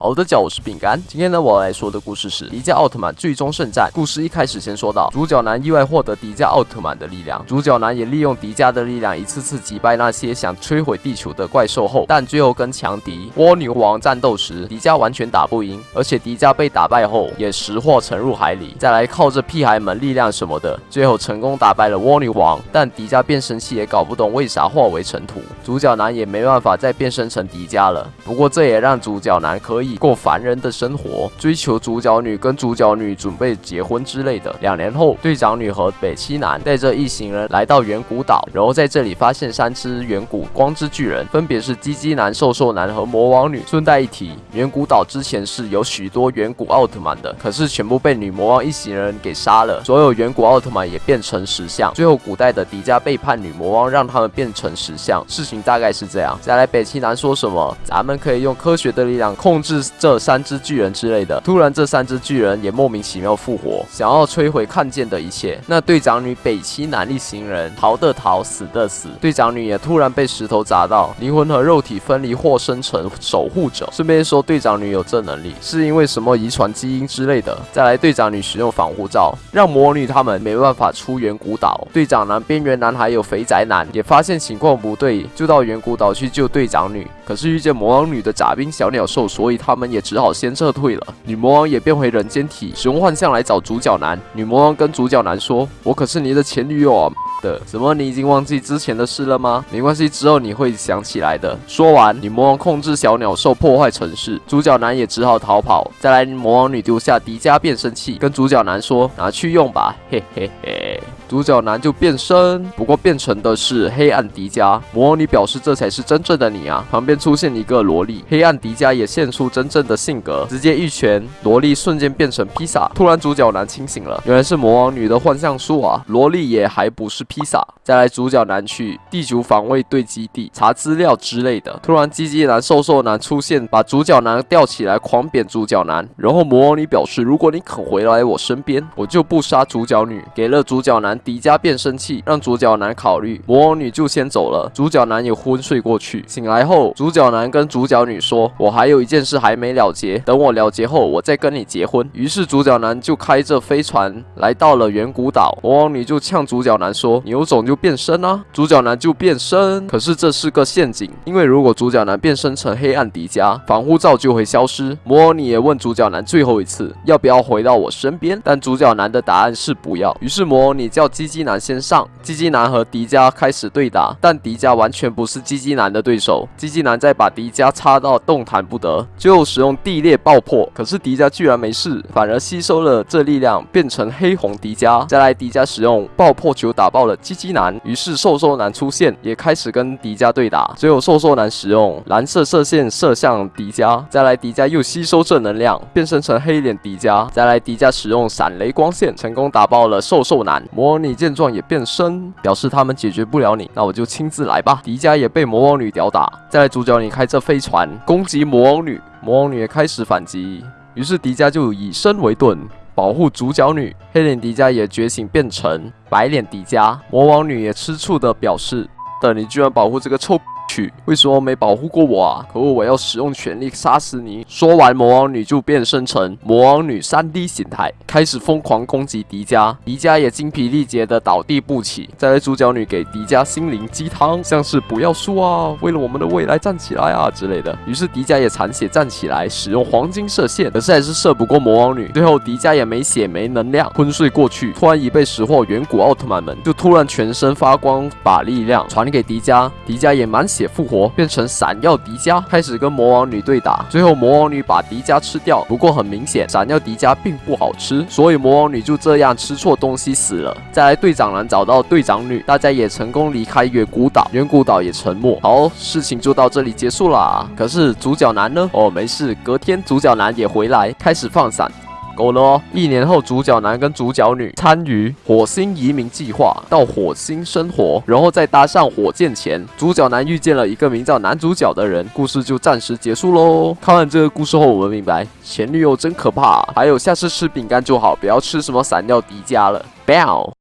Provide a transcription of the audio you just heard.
好的，脚我是饼干。今天呢，我要来说的故事是迪迦奥特曼最终圣战。故事一开始先说到，主角男意外获得迪迦奥特曼的力量，主角男也利用迪迦的力量，一次次击败那些想摧毁地球的怪兽后，但最后跟强敌蜗牛王战斗时，迪迦完全打不赢，而且迪迦被打败后也识货沉入海里。再来靠着屁孩们力量什么的，最后成功打败了蜗牛王，但迪迦变身器也搞不懂为啥化为尘土，主角男也没办法再变身成迪迦了。不过这也让主角男可以。过凡人的生活，追求主角女跟主角女准备结婚之类的。两年后，队长女和北七男带着一行人来到远古岛，然后在这里发现三只远古光之巨人，分别是鸡鸡男、瘦瘦男和魔王女。顺带一提，远古岛之前是有许多远古奥特曼的，可是全部被女魔王一行人给杀了，所有远古奥特曼也变成石像。最后，古代的迪迦背叛女魔王，让他们变成石像。事情大概是这样。再来，北七男说什么？咱们可以用科学的力量控制。这三只巨人之类的，突然这三只巨人也莫名其妙复活，想要摧毁看见的一切。那队长女北七男一行人逃的逃，死的死。队长女也突然被石头砸到，灵魂和肉体分离或生成守护者。顺便说，队长女有这能力，是因为什么遗传基因之类的。再来，队长女使用防护罩，让魔女他们没办法出远古岛。队长男、边缘男还有肥宅男也发现情况不对，就到远古岛去救队长女。可是遇见魔王女的杂兵小鸟兽，所以他们也只好先撤退了。女魔王也变回人间体，使用幻象来找主角男。女魔王跟主角男说：“我可是你的前女友啊！”的，什么？你已经忘记之前的事了吗？没关系，之后你会想起来的。说完，女魔王控制小鸟兽破坏城市，主角男也只好逃跑。再来，魔王女丢下迪迦变身器，跟主角男说：“拿去用吧。”嘿嘿嘿。主角男就变身，不过变成的是黑暗迪迦。魔王女表示这才是真正的你啊！旁边出现一个萝莉，黑暗迪迦也现出真正的性格，直接一拳，萝莉瞬间变成披萨。突然主角男清醒了，原来是魔王女的幻象术啊！萝莉也还不是披萨。再来，主角男去地球防卫队基地查资料之类的。突然，鸡鸡男、瘦瘦男出现，把主角男吊起来狂扁主角男。然后魔王女表示，如果你肯回来我身边，我就不杀主角女。给了主角男。迪迦变声器让主角男考虑，魔王女就先走了，主角男也昏睡过去。醒来后，主角男跟主角女说：“我还有一件事还没了结，等我了结后，我再跟你结婚。”于是主角男就开着飞船来到了远古岛，魔王女就呛主角男说：“你有种就变身啊！”主角男就变身，可是这是个陷阱，因为如果主角男变身成黑暗迪迦，防护罩就会消失。魔王女也问主角男最后一次要不要回到我身边，但主角男的答案是不要。于是魔王女叫。鸡鸡男先上，鸡鸡男和迪迦开始对打，但迪迦完全不是鸡鸡男的对手。鸡鸡男再把迪迦插到动弹不得，最后使用地裂爆破，可是迪迦居然没事，反而吸收了这力量，变成黑红迪迦。再来，迪迦使用爆破球打爆了鸡鸡男，于是瘦瘦男出现，也开始跟迪迦对打。最后瘦瘦男使用蓝色射线射向迪迦，再来迪迦又吸收正能量，变身成黑脸迪迦。再来，迪迦使用闪雷光线，成功打爆了瘦瘦男。魔。你见状也变身，表示他们解决不了你，那我就亲自来吧。迪迦也被魔王女吊打，再来主角你开这飞船攻击魔王女，魔王女也开始反击，于是迪迦就以身为盾保护主角女。黑脸迪迦也觉醒变成白脸迪迦，魔王女也吃醋的表示：的你居然保护这个臭。去，为什么没保护过我啊？可恶，我要使用全力杀死你！说完，魔王女就变身成魔王女三 D 形态，开始疯狂攻击迪迦。迪迦也精疲力竭的倒地不起。再来，主角女给迪迦心灵鸡汤，像是不要输啊，为了我们的未来站起来啊之类的。于是迪迦也残血站起来，使用黄金射线，可是还是射不过魔王女。最后，迪迦也没血没能量，昏睡过去。突然已被识货远古奥特曼们就突然全身发光，把力量传给迪迦。迪迦也满血。复活，变成闪耀迪迦，开始跟魔王女对打。最后魔王女把迪迦吃掉，不过很明显，闪耀迪迦并不好吃，所以魔王女就这样吃错东西死了。再来，队长男找到队长女，大家也成功离开远古岛，远古岛也沉没。好，事情就到这里结束啦。可是主角男呢？哦，没事，隔天主角男也回来，开始放闪。够了哦！一年后，主角男跟主角女参与火星移民计划，到火星生活，然后再搭上火箭前，主角男遇见了一个名叫男主角的人，故事就暂时结束喽。看完这个故事后，我们明白前女友真可怕。还有，下次吃饼干就好，不要吃什么散掉迪迦了。拜。